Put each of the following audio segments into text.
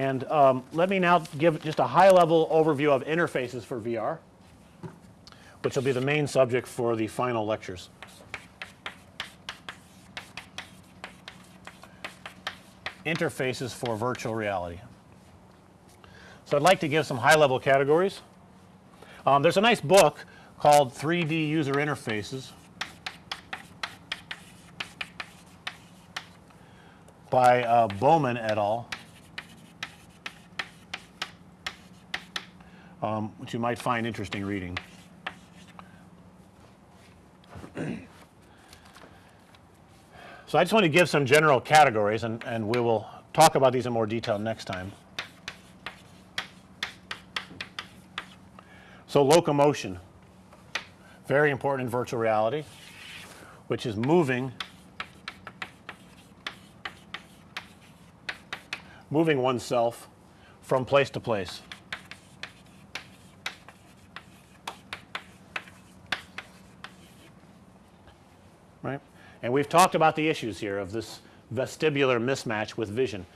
And um, let me now give just a high level overview of interfaces for VR, which will be the main subject for the final lectures. Interfaces for virtual reality. So, I'd like to give some high level categories. Um, there's a nice book called 3D user interfaces by uh, Bowman et al. Um, which you might find interesting reading. so, I just want to give some general categories and, and we will talk about these in more detail next time. So, locomotion very important in virtual reality which is moving moving oneself from place to place. Right. And we've talked about the issues here of this vestibular mismatch with vision.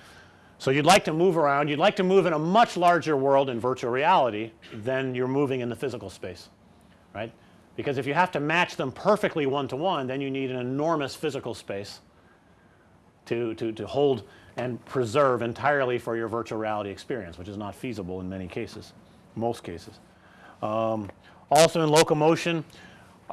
So, you'd like to move around, you'd like to move in a much larger world in virtual reality than you're moving in the physical space, right. Because if you have to match them perfectly one to one then you need an enormous physical space to, to, to hold and preserve entirely for your virtual reality experience which is not feasible in many cases, most cases. Um, also in locomotion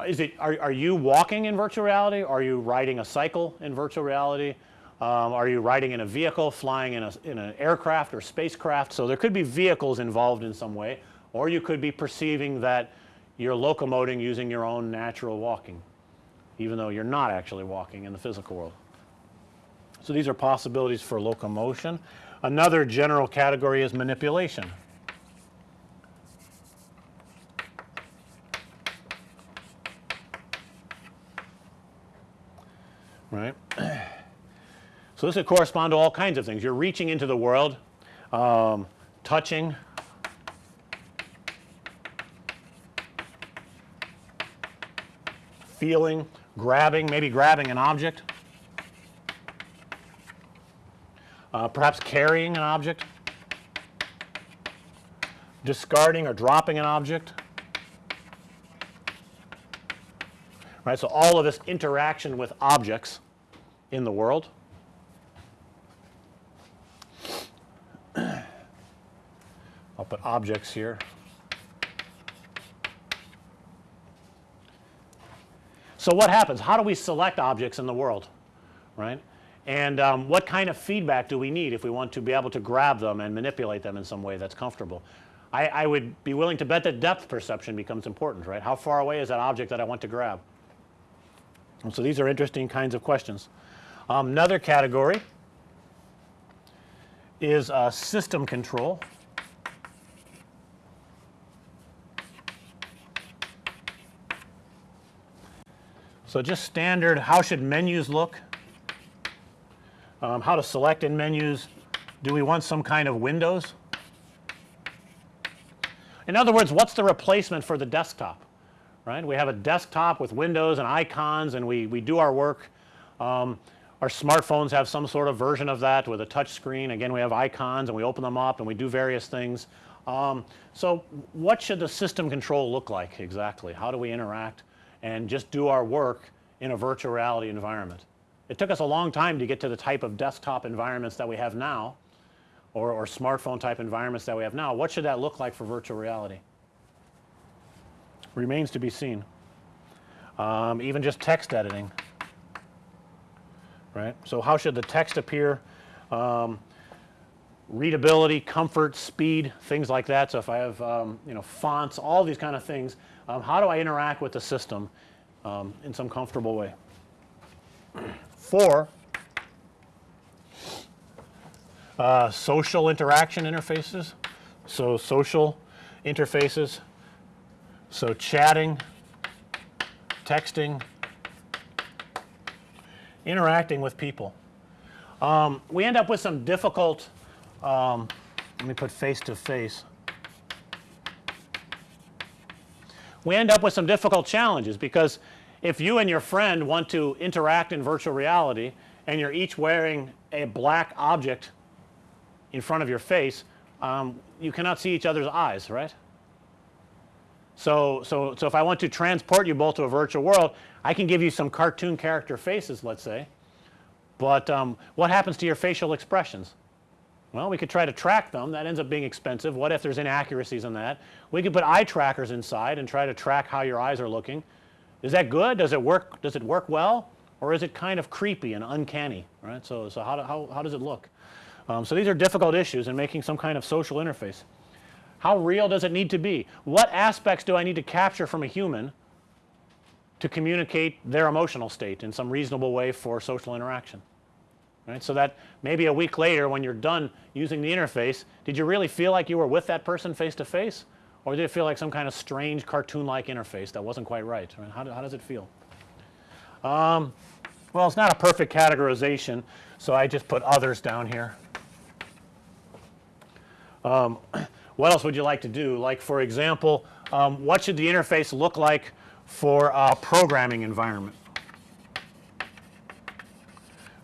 is it are, are you walking in virtual reality? Are you riding a cycle in virtual reality? Um, are you riding in a vehicle, flying in a in an aircraft or spacecraft? So, there could be vehicles involved in some way or you could be perceiving that you're locomoting using your own natural walking even though you're not actually walking in the physical world. So, these are possibilities for locomotion. Another general category is manipulation. Right. So, this would correspond to all kinds of things. You're reaching into the world, um, touching, feeling, grabbing, maybe grabbing an object, uh, perhaps carrying an object, discarding or dropping an object. Right. So, all of this interaction with objects in the world. I'll put objects here. So, what happens? How do we select objects in the world, right? And um, what kind of feedback do we need if we want to be able to grab them and manipulate them in some way that's comfortable? I, I would be willing to bet that depth perception becomes important, right? How far away is that object that I want to grab? And so, these are interesting kinds of questions. Um, another category is uh, system control. So, just standard how should menus look, um, how to select in menus, do we want some kind of windows? In other words, what's the replacement for the desktop, right? We have a desktop with windows and icons and we, we do our work. Um, our smartphones have some sort of version of that with a touch screen. Again, we have icons and we open them up and we do various things. Um, so, what should the system control look like exactly? How do we interact? and just do our work in a virtual reality environment. It took us a long time to get to the type of desktop environments that we have now or, or smartphone type environments that we have now. What should that look like for virtual reality? Remains to be seen. Um, even just text editing, right. So, how should the text appear? Um, readability, comfort, speed, things like that. So, if I have um, you know fonts, all these kind of things um, how do I interact with the system um, in some comfortable way. 4 uh, social interaction interfaces. So, social interfaces. So, chatting, texting, interacting with people. Um, we end up with some difficult um, let me put face to face we end up with some difficult challenges because if you and your friend want to interact in virtual reality and you're each wearing a black object in front of your face, um, you cannot see each other's eyes, right? So, so, so if I want to transport you both to a virtual world, I can give you some cartoon character faces, let's say. But um, what happens to your facial expressions? Well, we could try to track them. That ends up being expensive. What if there's inaccuracies in that? We could put eye trackers inside and try to track how your eyes are looking. Is that good? Does it work? Does it work well? Or is it kind of creepy and uncanny, right? So, so how, do, how, how does it look? Um, so these are difficult issues in making some kind of social interface. How real does it need to be? What aspects do I need to capture from a human to communicate their emotional state in some reasonable way for social interaction? Right. So that maybe a week later when you're done using the interface, did you really feel like you were with that person face to face? Or did it feel like some kind of strange cartoon like interface that wasn't quite right? Mean, how, do, how does it feel? Um, well, it's not a perfect categorization, so I just put others down here. Um, what else would you like to do? Like for example, um, what should the interface look like for a programming environment?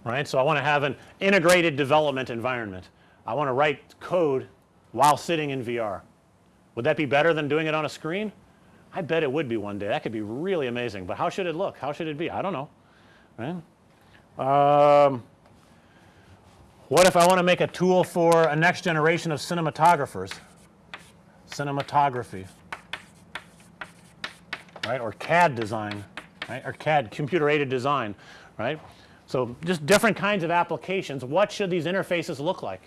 Right. So, I want to have an integrated development environment. I want to write code while sitting in VR. Would that be better than doing it on a screen? I bet it would be one day. That could be really amazing, but how should it look? How should it be? I don't know. Right? Um, what if I want to make a tool for a next generation of cinematographers? Cinematography, right? Or CAD design, right? Or CAD, computer aided design, right? So, just different kinds of applications. What should these interfaces look like?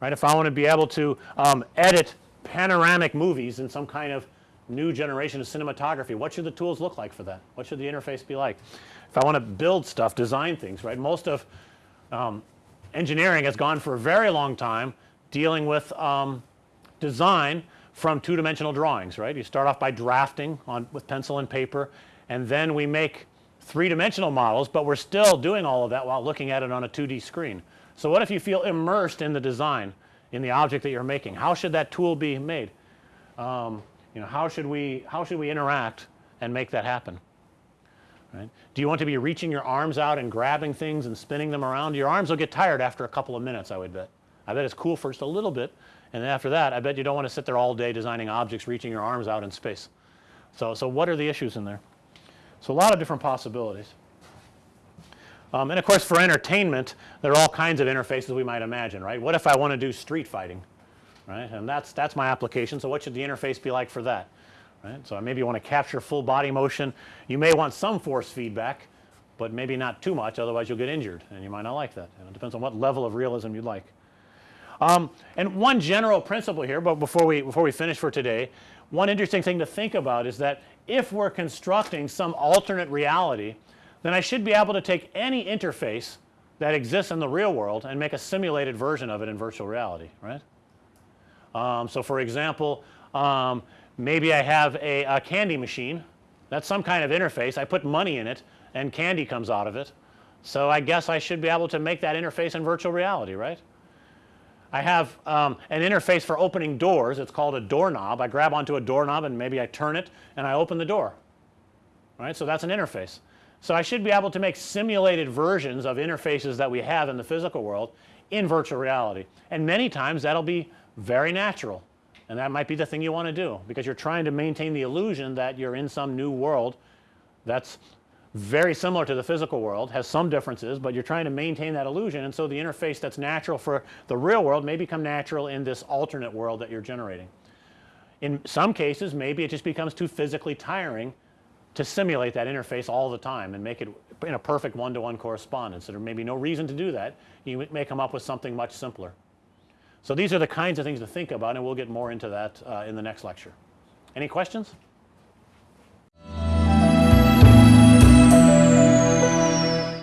Right? If I want to be able to um, edit panoramic movies in some kind of new generation of cinematography, what should the tools look like for that? What should the interface be like? If I want to build stuff, design things, right? Most of um, engineering has gone for a very long time dealing with um, design from two dimensional drawings, right? You start off by drafting on with pencil and paper and then we make three dimensional models, but we're still doing all of that while looking at it on a 2D screen. So, what if you feel immersed in the design in the object that you're making? How should that tool be made? Um, you know, how should we how should we interact and make that happen? Right? Do you want to be reaching your arms out and grabbing things and spinning them around? Your arms will get tired after a couple of minutes, I would bet. I bet it's cool for just a little bit, and after that, I bet you don't want to sit there all day designing objects, reaching your arms out in space. So, so what are the issues in there? So, a lot of different possibilities. Um, and of course, for entertainment, there are all kinds of interfaces we might imagine, right? What if I want to do street fighting, right? And that's that's my application. So, what should the interface be like for that? right. So, I maybe you want to capture full body motion. You may want some force feedback, but maybe not too much otherwise you'll get injured and you might not like that. it depends on what level of realism you'd like. Um, and one general principle here, but before we before we finish for today, one interesting thing to think about is that if we're constructing some alternate reality, then I should be able to take any interface that exists in the real world and make a simulated version of it in virtual reality, right? Um, so, for example, um, maybe I have a, a candy machine. That's some kind of interface. I put money in it and candy comes out of it. So, I guess I should be able to make that interface in virtual reality, right? I have um, an interface for opening doors. It's called a doorknob. I grab onto a doorknob and maybe I turn it and I open the door. Right? So, that's an interface. So, I should be able to make simulated versions of interfaces that we have in the physical world in virtual reality. And many times that'll be very natural and that might be the thing you want to do because you're trying to maintain the illusion that you're in some new world that's very similar to the physical world, has some differences, but you're trying to maintain that illusion and so the interface that's natural for the real world may become natural in this alternate world that you're generating. In some cases maybe it just becomes too physically tiring to simulate that interface all the time and make it in a perfect one to one correspondence. There may be no reason to do that. You may come up with something much simpler. So these are the kinds of things to think about and we'll get more into that uh, in the next lecture. Any questions?